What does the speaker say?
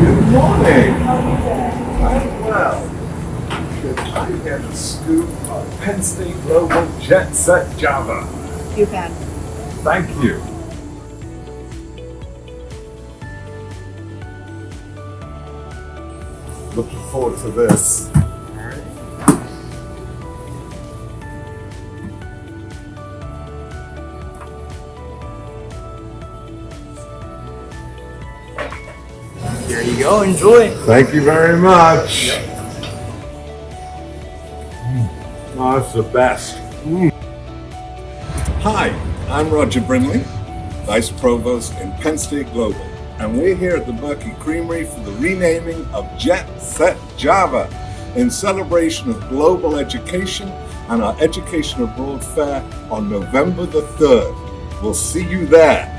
morning. I'm well. I get a scoop of Penn State Global Jet Set Java? You can. Thank you. Looking forward to this. Here you go, enjoy. Thank you very much. Oh, that's the best. Mm. Hi, I'm Roger Brindley, Vice Provost in Penn State Global, and we're here at the Berkey Creamery for the renaming of Jet Set Java in celebration of global education and our Education Abroad Fair on November the 3rd. We'll see you there.